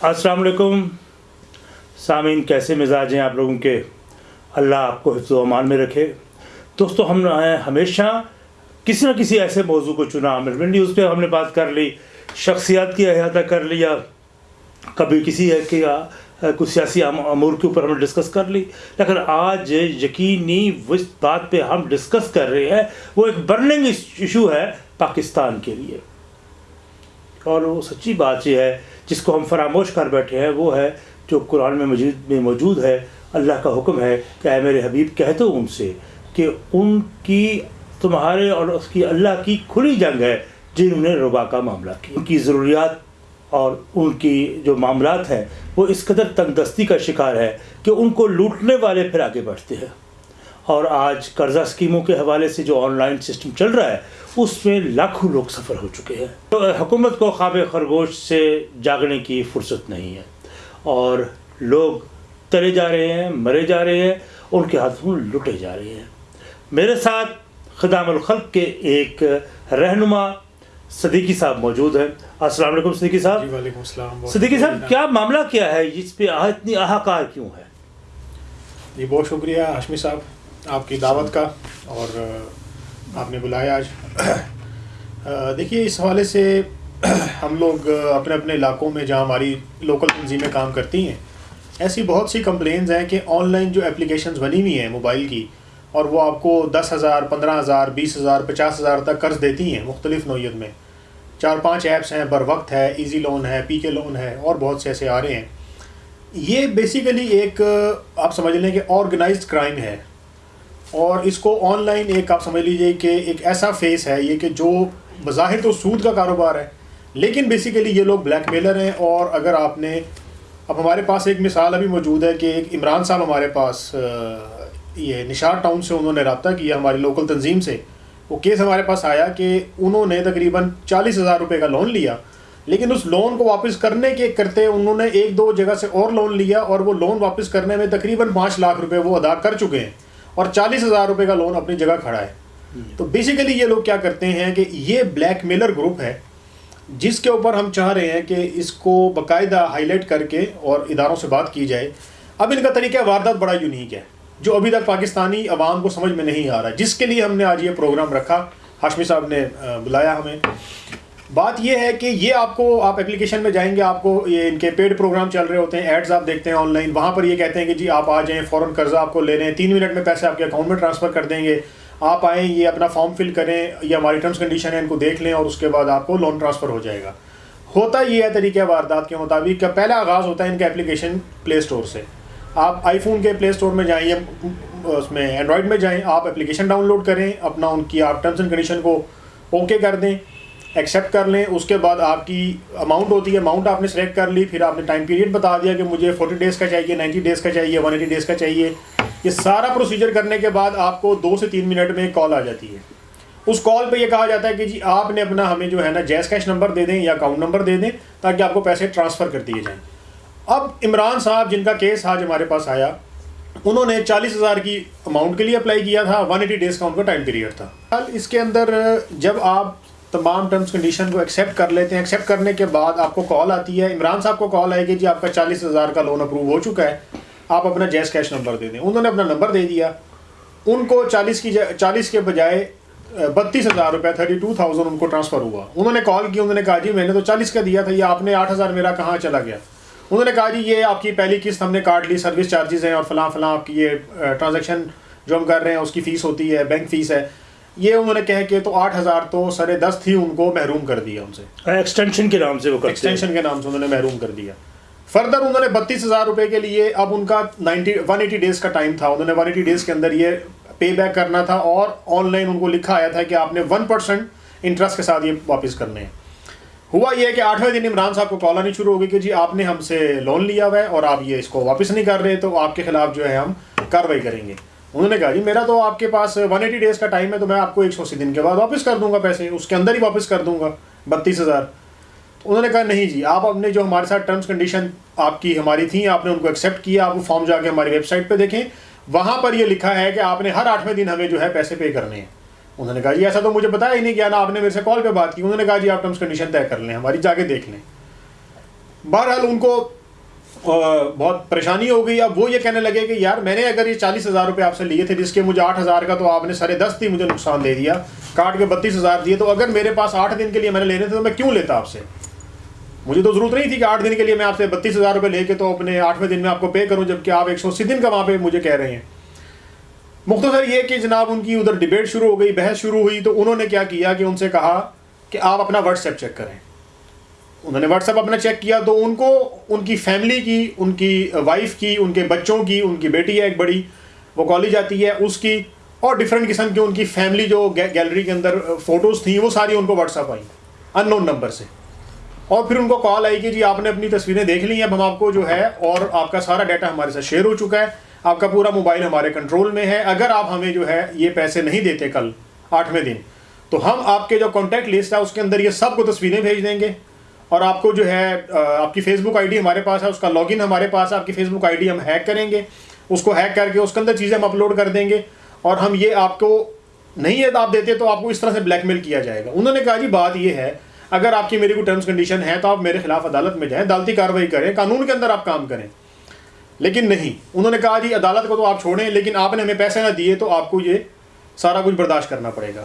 السلام علیکم۔ سامعین، کیسے مزاج ہیں آپ لوگوں کے؟ اللہ آپ کو حفظ و امان میں رکھے۔ دوستو، ہم ہمیشہ کسی نہ کسی ایسے موضوع کو چنا۔ ملبن نیوز پہ ہم نے بات کر لی، شخصیات کی احاطہ کر لیا کبھی کسی ہے کہ کچھ سیاسی امور کے اوپر ہم نے ڈسکس کر لی۔ لیکن آج یقینی اس بات پہ ہم ڈسکس کر رہے ہیں۔ وہ ایک برننگ ایشو ہے پاکستان کے لیے۔ اور وہ سچی بات یہ ہے جس کو ہم فراموش کر بیٹھے ہیں، وہ ہے جو قرآن میں مجید میں موجود ہے، اللہ کا حکم ہے کہ اے میرے حبیب کہتے ہو ان سے کہ ان کی تمہارے اور اس کی اللہ کی کھلی جنگ ہے جنہوں نے ربا کا معاملہ کیا۔ ان کی ضروریات اور ان کی جو معاملات ہیں، وہ اس قدر تنگ دستی کا شکار ہے کہ ان کو لوٹنے والے پھر آگے بڑھتے ہیں۔ اور آج قرضہ اسکیموں کے حوالے سے جو آن لائن سسٹم چل رہا ہے اس میں لاکھوں لوگ سفر ہو چکے ہیں۔ تو حکومت کو خواب خرگوش سے جاگنے کی فرصت نہیں ہے۔ اور لوگ تلے جا رہے ہیں مرے جا رہے ہیں ان کے ہاتھوں لٹے جا رہے ہیں۔ میرے ساتھ خدام الخلق کے ایک رہنما صدیقی صاحب موجود ہیں۔ السلام علیکم صدیقی صاحب۔ جی وعلیکم السلام۔ صدیقی صاحب کیا معاملہ کیا ہے؟ اس پہ اتنی احاکار کیوں ہے؟ جی بہت شکریہ ہاشمی صاحب۔ آپ کی دعوت کا اور آپ نے بلایا آج۔ دیکھیے، اس حوالے سے ہم لوگ اپنے اپنے علاقوں میں جہاں ہماری لوکل تنظیمیں کام کرتی ہیں، ایسی بہت سی کمپلینز ہیں کہ آن لائن جو اپلیکیشنز بنی ہوئی ہیں موبائل کی، اور وہ آپ کو دس ہزار، پندرہ ہزار، بیس ہزار، پچاس ہزار تک قرض دیتی ہیں مختلف نوعیت میں۔ چار پانچ ایپس ہیں، بر وقت ہے ایزی لون ہے پی کے لون ہے، اور بہت سے ایسے آ رہے ہیں۔ یہ بیسیکلی ایک آپ سمجھ لیں کہ آرگنائزڈ کرائم ہے۔ اور اس کو آن لائن ایک آپ سمجھ لیجیے کہ ایک ایسا فیس ہے یہ کہ جو بظاہر تو سود کا کاروبار ہے، لیکن بیسیکلی یہ لوگ بلیک میلر ہیں اور اگر آپ نے، اب ہمارے پاس ایک مثال ابھی موجود ہے کہ ایک عمران صاحب ہمارے پاس یہ نشار ٹاؤن سے انہوں نے رابطہ کیا ہماری لوکل تنظیم سے۔ وہ کیس ہمارے پاس آیا کہ انہوں نے تقریباً چالیس ہزار روپے کا لون لیا، لیکن اس لون کو واپس کرنے کے کرتے انہوں نے ایک دو جگہ سے اور لون لیا اور وہ لون واپس کرنے میں تقریباً پانچ لاکھ روپے وہ ادا کر چکے ہیں۔ اور چالیس ہزار روپے کا لون اپنی جگہ کھڑا ہے۔ تو بیسیکلی یہ لوگ کیا کرتے ہیں کہ یہ بلیک میلر گروپ ہے، جس کے اوپر ہم چاہ رہے ہیں کہ اس کو باقاعدہ ہائی لائٹ کر کے اور اداروں سے بات کی جائے۔ اب ان کا طریقہ واردات بڑا یونیک ہے، جو ابھی تک پاکستانی عوام کو سمجھ میں نہیں آ رہا۔ جس کے لیے ہم نے آج یہ پروگرام رکھا، ہاشمی صاحب نے بلایا ہمیں۔ بات یہ ہے کہ یہ آپ کو آپ اپلیکیشن میں جائیں گے، آپ کو یہ ان کے پیڈ پروگرام چل رہے ہوتے ہیں ایڈز آپ دیکھتے ہیں آن لائن وہاں پر یہ کہتے ہیں کہ جی آپ آ جائیں، فوراً قرضہ آپ کو لے لیں تین منٹ میں پیسے آپ کے اکاؤنٹ میں ٹرانسفر کر دیں گے۔ آپ آئیں، یہ اپنا فارم فل کریں، یہ ہماری ٹرمس کنڈیشن ہے ان کو دیکھ لیں اور اس کے بعد آپ کو لون ٹرانسفر ہو جائے گا۔ ہوتا یہ ہے طریقہ واردات کے مطابق کہ پہلا آغاز ہوتا ہے ان کا اپلیکیشن پلے اسٹور سے۔ آپ آئی فون کے پلے اسٹور میں جائیں یا اس میں اینڈرائڈ میں جائیں، آپ اپلیکیشن ڈاؤن لوڈ کریں، اپنا ان کی آپ ٹرمس اینڈ کنڈیشن کو اوکے کر دیں۔ ایکسیپٹ کر لیں، اس کے بعد آپ کی اماؤنٹ ہوتی ہے اماؤنٹ آپ نے سلیکٹ کر لی، پھر آپ نے ٹائم پیریڈ بتا دیا کہ مجھے فورٹی ڈیز کا چاہیے نائنٹی ڈیز کا چاہیے ون ایٹی ڈیز کا چاہیے۔ یہ سارا پروسیجر کرنے کے بعد آپ کو دو سے تین منٹ میں کال آ جاتی ہے۔ اس کال پہ یہ کہا جاتا ہے کہ جی آپ نے اپنا ہمیں جو ہے نا جیس کیش نمبر دے دیں یا اکاؤنٹ نمبر دے دیں تاکہ آپ کو پیسے ٹرانسفر کر دیے جائیں۔ اب عمران صاحب، جن کا کیس آج ہمارے پاس آیا، انہوں نے چالیس ہزار کی اماؤنٹ کے لیے اپلائی کیا تھا ون ایٹی ڈیز کا ان کا ٹائم پیریڈ تھا۔ اس کے اندر جب آپ تمام ٹرمس کنڈیشن کو ایکسیپٹ کر لیتے ہیں۔ ایکسیپٹ کرنے کے بعد آپ کو کال آتی ہے۔ عمران صاحب کو کال آئے گی جی آپ کا چالیس ہزار کا لون اپروو ہو چکا ہے۔ آپ اپنا جیس کیش نمبر دے دیں۔ انہوں نے اپنا نمبر دے دیا۔ ان کو چالیس کی چالیس کے بجائے بتیس ہزار روپے، تھرٹی ٹو تھاؤزینڈ ان کو ٹرانسفر ہوا۔ انہوں نے کال کی، انہوں نے کہا جی میں نے تو چالیس کا دیا تھا، یہ آپ نے آٹھ ہزار میرا کہاں چلا گیا؟ انہوں نے کہا جی یہ آپ کی پہلی قسط، ہم نے کاٹ لی، سروس چارجز ہیں اور فلاں فلاں آپ کی یہ ٹرانزیکشن جو ہم کر رہے ہیں، اس کی فیس ہوتی ہے بینک فیس ہے۔ یہ انہوں نے کہہ کہ تو آٹھ ہزار تو سر دس تھی ان کو محروم کر دیا ان سے۔ ایکسٹینشن کے نام سے وہ ایکسٹینشن کے نام سے انہوں نے محروم کر دیا۔ فردر انہوں نے بتیس ہزار روپے کے لیے اب ان کا نائنٹی ون ایٹی ڈیز کا ٹائم تھا۔ انہوں نے ون ایٹی ڈیز کے اندر یہ پے بیک کرنا تھا اور آن لائن ان کو لکھا آیا تھا کہ آپ نے ون پرسینٹ انٹرسٹ کے ساتھ یہ واپس کرنے ہیں۔ ہوا یہ کہ آٹھویں دن عمران صاحب کو کال آنی شروع ہو گئی کہ جی آپ نے ہم سے لون لیا ہوا ہے اور آپ یہ اس کو واپس نہیں کر رہے تو آپ کے خلاف جو ہے ہم کاروائی کریں گے۔ انہوں نے کہا جی میرا تو آپ کے پاس ون ایٹی ڈیز کا ٹائم ہے تو میں آپ کو ایک سو اسی دن کے بعد واپس کر دوں گا پیسے، اس کے اندر ہی واپس کر دوں گا، بتیس ہزار۔ انہوں نے کہا نہیں جی آپ اپنے جو ہمارے ساتھ ٹرمس کنڈیشن آپ کی ہماری تھیں، آپ نے ان کو ایکسیپٹ کیا، آپ وہ فارم جا کے ہماری ویب سائٹ پہ دیکھیں، وہاں پر یہ لکھا ہے کہ آپ نے ہر آٹھویں دن ہمیں جو ہے پیسے پے کرنے ہیں۔ انہوں نے کہا جی ایسا تو مجھے بتایا ہی نہیں کیا نا، آپ نے میرے سے کال پہ بات کی، انہوں نے کہا جی آپ ٹرمس کنڈیشن طے کر لیں، ہماری جا کے دیکھ لیں۔ بہرحال ان کو بہت پریشانی ہو گئی۔ اب وہ یہ کہنے لگے کہ یار، میں نے اگر یہ چالیس ہزار روپے آپ سے لیے تھے، جس کے مجھے آٹھ ہزار کا تو آپ نے سارے دس تھی مجھے نقصان دے دیا۔ کاٹ کے بتیس ہزار دیے۔ تو اگر میرے پاس آٹھ دن کے لیے میں نے لینے تھے، تو میں کیوں لیتا آپ سے؟ مجھے تو ضرورت نہیں تھی کہ آٹھ دن کے لیے میں آپ سے بتیس ہزار روپے لے کے تو اپنے آٹھویں دن میں آپ کو پے کروں، جبکہ آپ ایک سو اسی دن کا وہاں پہ مجھے کہہ رہے ہیں۔ مختصر یہ کہ جناب، ان کی ادھر ڈبیٹ شروع ہو گئی، بحث شروع ہوئی، تو انہوں نے کیا کیا کہ ان سے کہا کہ آپ اپنا واٹس ایپ چیک کریں۔ انہوں نے واٹس ایپ اپنا چیک کیا تو ان کو ان کی فیملی کی، ان کی وائف کی، ان کے بچوں کی، ان کی بیٹی ہے ایک بڑی، وہ کالج جاتی ہے، اس کی اور ڈفرینٹ قسم کی ان کی فیملی جو گیلری کے اندر فوٹوز تھیں، وہ ساری ان کو واٹس ایپ آئی ان نون نمبر سے۔ اور پھر ان کو کال آئی کہ جی آپ نے اپنی تصویریں دیکھ لی ہیں اب ہم آپ کو جو ہے اور آپ کا سارا ڈیٹا ہمارے ساتھ شیئر ہو چکا ہے۔ آپ کا پورا موبائل ہمارے کنٹرول میں ہے۔ اگر آپ ہمیں جو ہے یہ پیسے نہیں دیتے کل آٹھویں دن، تو ہم آپ کے جو کانٹیکٹ لسٹ ہے، اس کے اندر یہ سب کو تصویریں بھیج دیں گے۔ اور آپ کو جو ہے آپ کی فیس بک آئی ڈی ہمارے پاس ہے، اس کا لاگ ان ہمارے پاس ہے، آپ کی فیس بک آئی ڈی ہم ہیک کریں گے، اس کو ہیک کر کے اس کے اندر چیزیں ہم اپلوڈ کر دیں گے، اور ہم یہ آپ کو نہیں ہے آپ دیتے تو آپ کو اس طرح سے بلیک میل کیا جائے گا۔ انہوں نے کہا جی بات یہ ہے، اگر آپ کی میری کوئی ٹرمز کنڈیشن ہے تو آپ میرے خلاف عدالت میں جائیں، عدالتی کارروائی کریں، قانون کے اندر آپ کام کریں۔ لیکن نہیں، انہوں نے کہا جی عدالت کو تو آپ چھوڑیں، لیکن آپ نے ہمیں پیسے نہ دیے تو آپ کو یہ سارا کچھ برداشت کرنا پڑے گا۔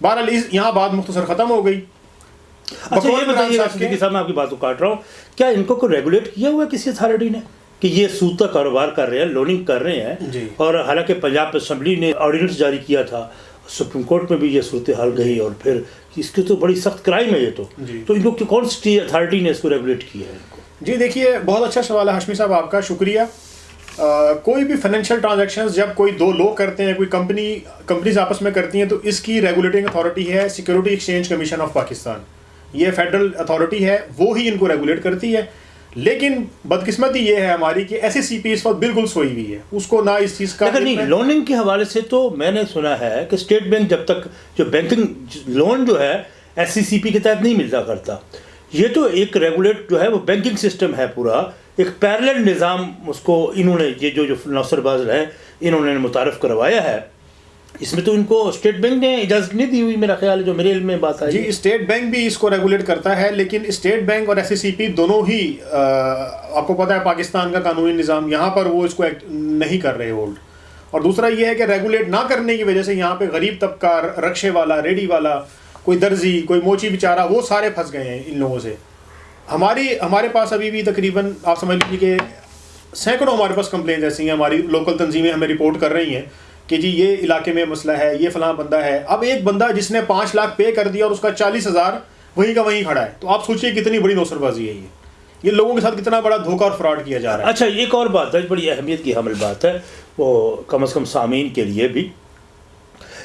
بہرحال یہاں بات مختصر ختم ہو گئی۔ اچھا یہ بتائیے صاحب میں آپ کی بات کو کاٹ رہا ہوں۔ کیا ان کو کوئی ریگولیٹ کیا ہوا ہے؟ کسی اتھارٹی نے کہ یہ سود کا کاروبار کر رہے ہیں لوننگ کر رہے ہیں۔ جی۔ اور حالانکہ پنجاب اسمبلی نے آرڈیننس جاری کیا تھا سپریم کورٹ میں بھی یہ صورتحال گئی اور پھر اس کی تو بڑی سخت کرائم ہے یہ تو۔ جی۔ تو ان لوگ کون سی اتھارٹی نے اس کو ریگولیٹ کیا ہے جی دیکھیے بہت اچھا سوال ہے ہاشمی صاحب آپ کا شکریہ۔ کوئی بھی فائنینشیل ٹرانزیکشنز جب کوئی دو لوگ کرتے ہیں کوئی کمپنی کمپنیز آپس میں کرتی ہیں تو اس کی ریگولیٹنگ اتھارٹی ہے security exchange commission of Pakistan یہ فیڈرل اتھارٹی ہے، وہ ہی ان کو ریگولیٹ کرتی ہے۔ لیکن بدقسمتی یہ ہے ہماری کہ ایس سی پی اس وقت بالکل سوئی ہوئی ہے۔ اس کو نہ اس چیز کا نہیں لوننگ کے حوالے سے تو میں نے سنا ہے کہ اسٹیٹ بینک جب تک جو بینکنگ لون جو ہے ایس سی سی پی کے تحت نہیں ملتا کرتا۔ یہ تو ایک ریگولیٹ جو ہے، وہ بینکنگ سسٹم ہے پورا۔ ایک پیرل نظام اس کو انہوں نے، یہ جو جو نوسر باز ہیں انہوں نے متعارف کروایا ہے۔ اس میں تو ان کو اسٹیٹ بینک نے اجازت نہیں دی ہوئی میرا خیال ہے، جو میرے علم میں بات آئی۔ جی اسٹیٹ بینک بھی اس کو ریگولیٹ کرتا ہے، لیکن اسٹیٹ بینک اور ایس سی سی پی دونوں ہی آپ کو پتا ہے، پاکستان کا قانونی نظام یہاں پر وہ اس کو ایکٹ نہیں کر رہے ہولڈ اور دوسرا یہ ہے کہ ریگولیٹ نہ کرنے کی وجہ سے یہاں پہ غریب طبقہ، رکشے والا، ریڈی والا، کوئی درزی، کوئی موچی بیچارہ، وہ سارے پھنس گئے ہیں ان لوگوں سے۔ ہماری، ہمارے پاس ابھی بھی تقریباً، آپ سمجھ لیجیے کہ سینکڑوں ہمارے پاس کمپلینز ایسی ہیں، ہماری لوکل تنظیمیں ہمیں رپورٹ کر رہی ہیں۔ کہ جی یہ علاقے میں مسئلہ ہے یہ فلاں بندہ ہے۔ اب ایک بندہ جس نے پانچ لاکھ پے کر دیا اور اس کا چالیس ہزار وہیں کا وہیں کھڑا ہے۔ تو آپ سوچیے کتنی بڑی نوسر بازی ہے یہ۔ یہ لوگوں کے ساتھ کتنا بڑا دھوکہ اور فراڈ کیا جا رہا ہے۔ اچھا ایک اور بات ہے بڑی اہمیت کی حامل بات ہے۔ وہ کم از کم سامعین کے لیے بھی۔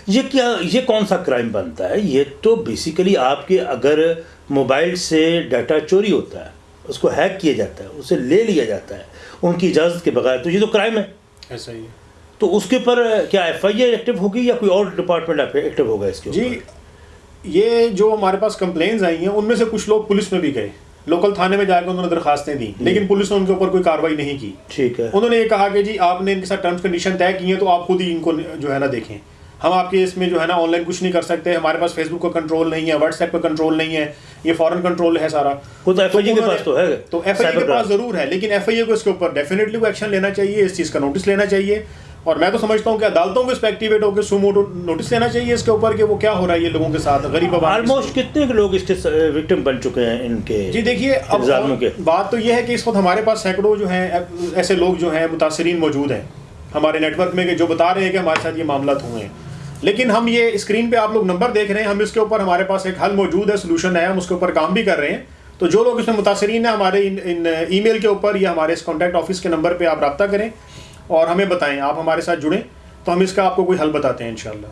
یہ کیا یہ کون سا کرائم بنتا ہے؟ یہ تو بیسیکلی آپ کے اگر موبائل سے ڈیٹا چوری ہوتا ہے اس کو ہیک کیا جاتا ہے اسے لے لیا جاتا ہے ان کی اجازت کے بغیر تو یہ تو کرائم ہے۔ ایسا ہی ہے۔ تو اس کے پر کیا ایف آئی اے ایکٹیو ہوگی یا کوئی اور ڈپارٹمنٹ ایکٹیو ہوگا اس کے جی یہ جو ہمارے پاس کمپلینز آئی ہیں ان میں سے کچھ لوگ پولیس میں بھی گئے۔ لوکل تھانے میں جا کے انہوں نے درخواستیں دیں جی۔ لیکن پولیس نے ان کے اوپر کوئی کاروائی نہیں کی۔ ٹھیک ہے۔ انہوں نے یہ کہا کہ جی آپ نے ان کے ساتھ ٹرمس کنڈیشن طے کی ہیں تو آپ خود ہی ان کو جو ہے نا دیکھیں۔ ہم آپ کے اس میں جو ہے نا آن لائن کچھ نہیں کر سکتے ہمارے پاس فیس بک کا کنٹرول نہیں ہے واٹس ایپ کا کنٹرول نہیں ہے یہ فورن کنٹرول ہے سارا۔ خود ایف آئی کے پاس تو ہے۔ تو ایف آئی کے پاس ضرور ہے لیکن ایف آئی اے کو اس کے اوپر ڈیفینیٹلی وہ ایکشن لینا چاہیے اس چیز کا نوٹس لینا چاہیے۔ اور میں تو سمجھتا ہوں کہ عدالتوں کو اس پہ ایکٹیویٹ ہو کے سوموٹو نوٹس لینا چاہیے اس کے اوپر کہ وہ کیا ہو رہا ہے یہ لوگوں کے ساتھ غریب آلموسٹ کتنے لوگ اس کے وکٹم uh, بن چکے ہیں ان کے جی دیکھیے اب بات تو یہ ہے کہ اس وقت ہمارے پاس سینکڑوں جو ہیں ایسے لوگ جو ہیں متاثرین موجود ہیں۔ ہمارے نیٹ ورک میں کہ جو بتا رہے ہیں کہ ہمارے ساتھ یہ معاملات ہوئے ہیں۔ لیکن ہم یہ اسکرین پہ آپ لوگ نمبر دیکھ رہے ہیں ہم اس کے اوپر ہمارے پاس ایک حل موجود ہے سلوشن ہے ہم اس کے اوپر کام بھی کر رہے ہیں۔ تو جو لوگ اس میں متاثرین ہیں ہمارے ان ای میل کے اوپر یا ہمارے اس کانٹیکٹ آفس کے نمبر پہ آپ رابطہ کریں۔ اور ہمیں بتائیں آپ ہمارے ساتھ جڑیں تو ہم اس کا آپ کو کوئی حل بتاتے ہیں انشاءاللہ۔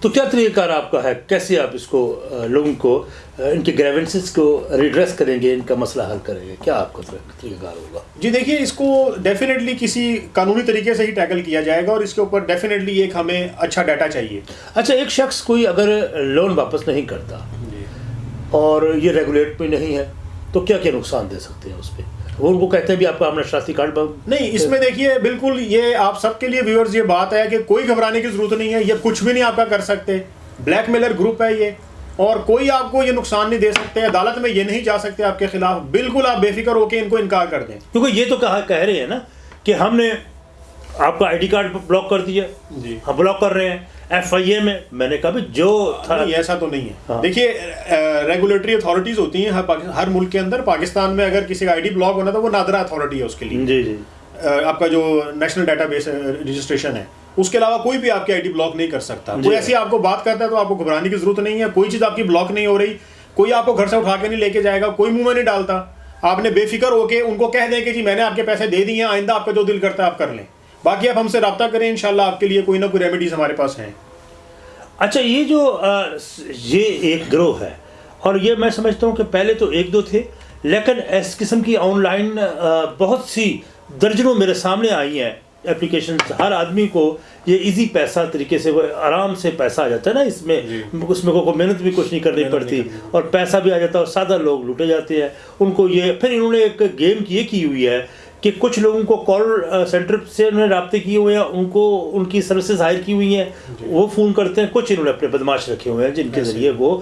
تو کیا طریقہ کار آپ کا ہے؟ کیسے آپ اس کو لوگوں کو ان کے گریونسز کو ریڈریس کریں گے ان کا مسئلہ حل کریں گے؟ کیا آپ کا طریقہ کار ہوگا؟ جی دیکھیے اس کو ڈیفینیٹلی کسی قانونی طریقے سے ہی ٹیکل کیا جائے گا اور اس کے اوپر ڈیفینیٹلی ایک ہمیں اچھا ڈیٹا چاہیے۔ اچھا ایک شخص کوئی اگر لون واپس نہیں کرتا جی۔ اور یہ ریگولیٹ پہ نہیں ہے تو کیا کیا نقصان دے سکتے ہیں اس پہ؟ وہ ان کو کہتے ہیں بھی آپ کا ہم نے شناختی کارڈ نہیں اس میں دیکھیے بالکل یہ آپ سب کے لیے ویورز یہ بات ہے کہ کوئی گھبرانے کی ضرورت نہیں ہے یہ کچھ بھی نہیں آپ کا کر سکتے۔ بلیک میلر گروپ ہے یہ۔ اور کوئی آپ کو یہ نقصان نہیں دے سکتے عدالت میں یہ نہیں جا سکتے آپ کے خلاف۔ بالکل آپ بے فکر ہو کے ان کو انکار کر دیں۔ کیونکہ یہ تو کہا کہہ رہے ہیں نا کہ ہم نے آپ کا آئی ڈی کارڈ بلاک کر دیا۔ جی۔ ہم بلاک کر رہے ہیں۔ ایف آئی اے میں میں نے کہا بھی جو تھا ایسا تو نہیں ہے۔ ہاں۔ دیکھیے ریگولیٹری اتھارٹیز ہوتی ہیں ہر ملک کے اندر پاکستان میں اگر کسی کا آئی ڈی بلاک ہونا تو وہ نادرا اتھارٹی ہے اس کے لیے۔ جی جی۔ آپ کا جو نیشنل ڈیٹا بیس رجسٹریشن ہے اس کے علاوہ کوئی بھی آپ کی آئی ڈی بلاک نہیں کر سکتا۔ جی۔ کوئی ایسی آپ کو بات کرتا ہے تو آپ کو گھبرانے کی ضرورت نہیں ہے کوئی چیز آپ کی بلاک نہیں ہو رہی کوئی آپ کو گھر سے اٹھا کے نہیں لے کے جائے گا کوئی منہ میں نہیں ڈالتا۔ آپ نے بے فکر ہو کے ان کو کہہ دیں کہ جی میں نے آپ کے پیسے دے دیے ہیں آئندہ آپ کا جو دل کرتا ہے آپ کر لیں۔ باقی آپ ہم سے رابطہ کریں انشاءاللہ آپ کے لیے کوئی نہ کوئی ریمیڈیز ہمارے پاس ہیں۔ اچھا یہ جو یہ ایک گروہ ہے۔ اور یہ میں سمجھتا ہوں کہ پہلے تو ایک دو تھے لیکن اس قسم کی آن لائن بہت سی درجنوں میرے سامنے آئی ہیں اپلیکیشن ہر آدمی کو یہ ایزی پیسہ طریقے سے وہ آرام سے پیسہ آ جاتا ہے نا اس میں۔ جی۔ اس میں کوئی محنت بھی کچھ نہیں کرنی پڑتی اور پیسہ بھی آ جاتا ہے اور سادہ لوگ لوٹے جاتے ہیں۔ ان کو یہ پھر انہوں نے ایک گیم یہ کی ہوئی ہے کہ کچھ لوگوں کو کال سینٹر سے انہوں نے رابطے کیے ہوئے ہیں ان کو ان کی سروسز ہائر کی ہوئی ہیں۔ وہ فون کرتے ہیں کچھ انہوں نے اپنے بدماش رکھے ہوئے ہیں جن کے ذریعے وہ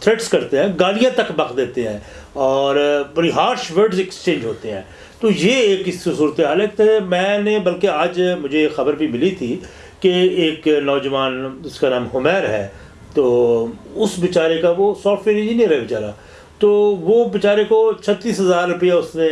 تھریٹس کرتے ہیں گالیاں تک بک دیتے ہیں اور بڑی ہارش ورڈز ایکسچینج ہوتے ہیں۔ تو یہ ایک اس صورت حال ہے میں نے بلکہ آج مجھے خبر بھی ملی تھی کہ ایک نوجوان اس کا نام حمیر ہے تو اس بیچارے کا وہ سافٹ ویئر انجینئر ہے بیچارہ۔ تو وہ بیچارے کو چھتیس ہزار روپیہ اس نے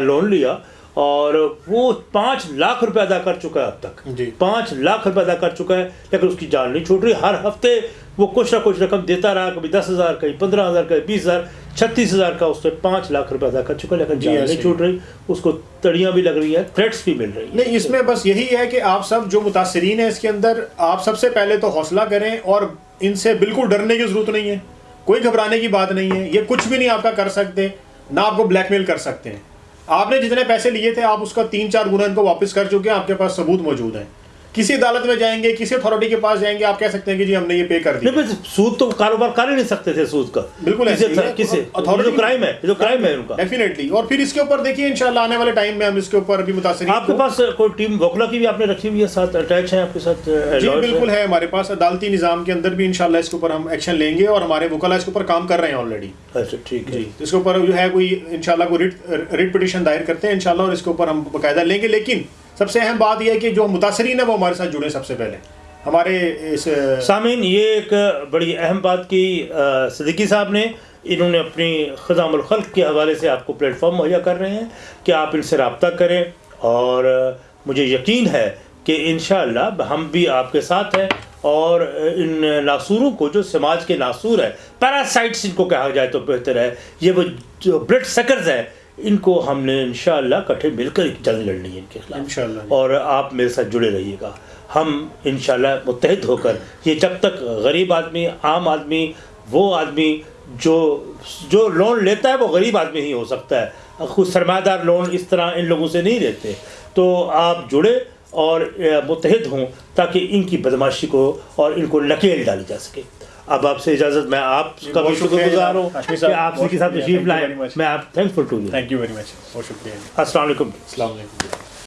لون لیا۔ اور وہ پانچ لاکھ روپے ادا کر چکا ہے اب تک۔ جی۔ پانچ لاکھ روپے ادا کر چکا ہے لیکن اس کی جان نہیں چھوٹ رہی۔ ہر ہفتے وہ کچھ نہ کچھ رقم دیتا رہا کبھی دس ہزار کہیں پندرہ ہزار کہیں بیس ہزار چھتیس ہزار کا اس نے پانچ لاکھ روپے ادا کر چکا ہے لیکن جی، جان نہیں ہی۔ چھوٹ رہی۔ اس کو تڑیاں بھی لگ رہی ہیں تھریٹس بھی مل رہی ہیں۔ نہیں اس میں بس یہی ہے کہ آپ سب جو متاثرین ہیں اس کے اندر آپ سب سے پہلے تو حوصلہ کریں اور ان سے بالکل ڈرنے کی ضرورت نہیں ہے۔ کوئی گھبرانے کی بات نہیں ہے یہ کچھ بھی نہیں آپ کا کر سکتے نہ آپ کو بلیک میل کر سکتے ہیں۔ آپ نے جتنے پیسے لیے تھے، آپ اس کا تین چار گنا ان کو واپس کر چکے ہیں، آپ کے پاس ثبوت موجود ہیں۔ کسی عدالت میں جائیں گے کسی اتھارٹی کے پاس جائیں گے آپ کہہ سکتے ہیں کہ جی ہم نے یہ پے کر دیا۔ نہیں بس سود تو کاروبار کر ہی نہیں سکتے تھے سود کا۔ بالکل ہے۔ جو کرائم ہے جو کرائم ہے ان کا۔ ڈیفینیٹلی اور پھر اس کے اوپر دیکھیے انشاءاللہ آنے والے ٹائم میں ہم اس کے اوپر بھی متاثرین آپ کے پاس کوئی ٹیم وکلا کی بھی آپ نے رکھی ہوئی ہے ساتھ اٹیچ ہیں آپ کے ساتھ جی بالکل ہے ہمارے پاس۔ عدالتی نظام کے اندر بھی انشاءاللہ اس کے اوپر ہم ایکشن لیں گے اور ہمارے وکلا اس کے اوپر کام کر رہے ہیں آلریڈی اچھا ٹھیک ہے۔ جی اس کے اوپر جو ہے کوئی انشاءاللہ کوئی ریٹ پٹیشن دائر کرتے ہیں انشاءاللہ اور اس کے اوپر ہم باقاعدہ لیں گے۔ لیکن سب سے اہم بات یہ ہے کہ جو متاثرین ہیں وہ ہمارے ساتھ جڑے سب سے پہلے۔ ہمارے اس، سامعین، یہ ایک بڑی اہم بات کی صدیقی صاحب نے، انہوں نے اپنی خزام الخلق کے حوالے سے آپ کو پلیٹ فارم مہیا کر رہے ہیں کہ آپ ان سے رابطہ کریں اور مجھے یقین ہے کہ انشاءاللہ ہم بھی آپ کے ساتھ ہیں اور ان ناسوروں کو جو سماج کے ناسور ہے پیراسائٹس ان کو کہا جائے تو بہتر ہے۔ یہ وہ جو بلڈ سکرز ہیں ان کو ہم نے انشاءاللہ کٹھے مل کر جنگ لڑنی ہے ان کے خلاف۔ انشاءاللہ۔ اور آپ میرے ساتھ جڑے رہیے گا۔ ہم انشاءاللہ متحد ہو کر یہ جب تک غریب آدمی عام آدمی وہ آدمی جو جو لون لیتا ہے وہ غریب آدمی ہی ہو سکتا ہے۔ خود سرمایہ دار لون اس طرح ان لوگوں سے نہیں لیتے۔ تو آپ جڑے اور متحد ہوں تاکہ ان کی بدماشی کو اور ان کو نکیل ڈالی جا سکے۔ اب آپ سے اجازت میں آپ کا بھی بہت شکر گزار ہوں کہ آپ کے ساتھ. تشریف لائیں. میں آپ thankful to you thank you very much بہت شکریہ السلام علیکم السلام علیکم